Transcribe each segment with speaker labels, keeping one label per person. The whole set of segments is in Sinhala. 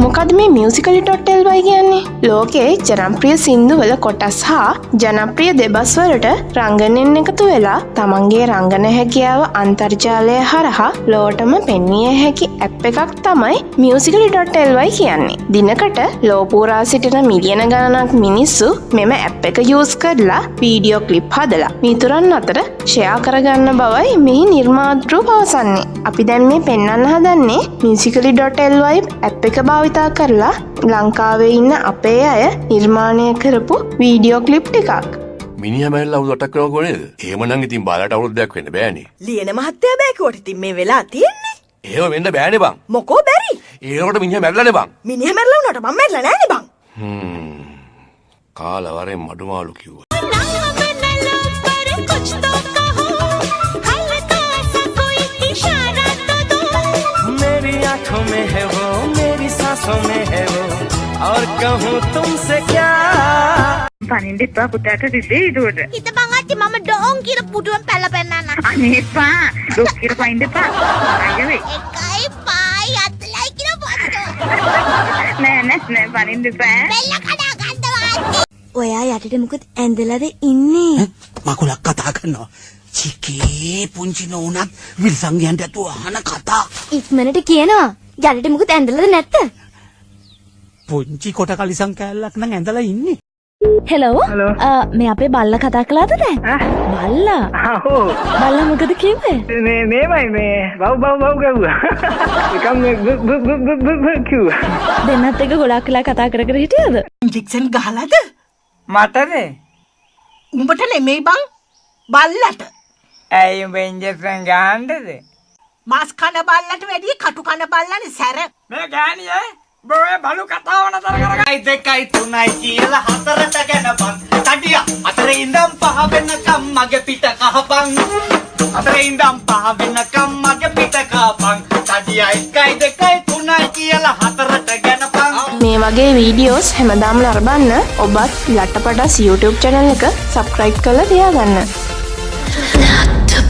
Speaker 1: මොකද මේ මියසිකලි.ටෙල්වයි කියන්නේ? ලෝකයේ ජනප්‍රිය සින්දුවල කොටස් හා ජනප්‍රිය දෙබස්වලට රංගනෙන් එකතු වෙලා තමන්ගේ රංගන හැකියාව අන්තර්ජාලය හරහා ලෝටම පෙන්විය හැකි ඇප් එකක් තමයි මියසිකලි.ටෙල්වයි කියන්නේ. දිනකට ලෝපූරා සිටින මිලියන ගණනක් මිනිස්සු මෙම ඇප් එක යස් කරලා වීඩියෝ කලිප් හදලා මිතුරන් අතර ෂයා කරගන්න බවයි මෙහි නිර්මාතෘ පවසන්නේ. අපි දැන් මේ පෙන්න්න හදන්නේ මියසිකලි.ටෙල්වයි ඇප් එක භාවිතා කරලා ලංකාවේ ඉන්න අපේ අය නිර්මාණය කරපු වීඩියෝ කලිප් එකක්
Speaker 2: මිනිහ මැල්ල අවුදටක් කරන කොනේද ඒමනං ඉතින් බාලට අවුරුද්දයක් වෙන්න බෑනේ
Speaker 3: ලියන මහත්තයා බෑකුවට ඉතින් මේ වෙලා තියෙන්නේ?
Speaker 2: ඒව වෙන්න බෑනේ බං.
Speaker 3: මොකෝ බැරි?
Speaker 2: ඒකට මිනිහ මැල්ලනේ බං.
Speaker 3: මිනිහ මැරලා වුණාට මම මැරලා නෑනේ බං.
Speaker 2: හ්ම්. කාලවරෙන් මඩුමාලු කිව්වා
Speaker 4: आंखों में है वो मेरी सांसों में है वो और कहूँ तुमसे क्या
Speaker 5: පනින්ට එපා පුතාට රිදේ දුවට
Speaker 6: හිත බංගච්චි මම ඩෝන් කියර පුටුවෙන් පැල පෙන්න්න
Speaker 5: අනේපා ලොක්කිර පයින්ට පා අයවේ
Speaker 6: එකයි පායි අතලයි කියර පොත්තු
Speaker 5: නෑ නැස් නෑ පනින්ට පෑ
Speaker 6: බෙල්ල කඩා ගන්නවා
Speaker 7: ඔයා යටට මොකද ඇඳලද ඉන්නේ
Speaker 8: මකුලක් කතා කරනවා. චිකේ පුංචි නොවනත් විල්සංගයන්ට ඇතු අහන කතා.
Speaker 7: ඉක්මනට කියනවා යටට මොකද ඇඳලද නැත්ත?
Speaker 8: පුංචි කොට කලිසං කෑල්ලක් නම් ඇඳලා ඉන්නේ.
Speaker 7: හෙලෝ මේ අපේ බල්ල කතා කලාද දැන්? බල්ලා? බල්ල මොකද කිව්වේ?
Speaker 5: මේ මේමයි මේ. බව් බව් බව් ගැව්වා. එකම් කිව්
Speaker 7: දෙන්නත් එක ගොඩක් කලා කතා කර කර හිටියද?
Speaker 3: ඉන්ජෙක්ෂන් ගහලාද?
Speaker 4: මටද
Speaker 3: උඹට නෙමෙයි බං. බල්ලට.
Speaker 4: ඇයි උඹ ඉන්ජෙක්ෂන් ගහන්ඩද
Speaker 3: මස් කන බල්ලට වැඩිය කටු කන බල්ලනේ සැර.
Speaker 4: මේ ගෑනිය බොය බලු කතාව නතර කරගයි දෙකයි තුනයි කියලා හතරට ගැනපන් තඩිය අතර ඉඳම් පහ වෙනකම් මගේ පිට කහපන්. අතර ඉඳම් පහ වෙනකම් මගේ පිට කහපන්. තඩිය එකයි දෙකයි තුනයි කියලා හතරට ගැනපන්
Speaker 1: මේ වගේ වීඩියෝස් හැමදාම ලරබන්න ඔබත් ලට්ටපටස් YouTube චැනල් එක සබස්ක්‍රයිබ් කළ තියාගන්න.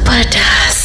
Speaker 6: පටස්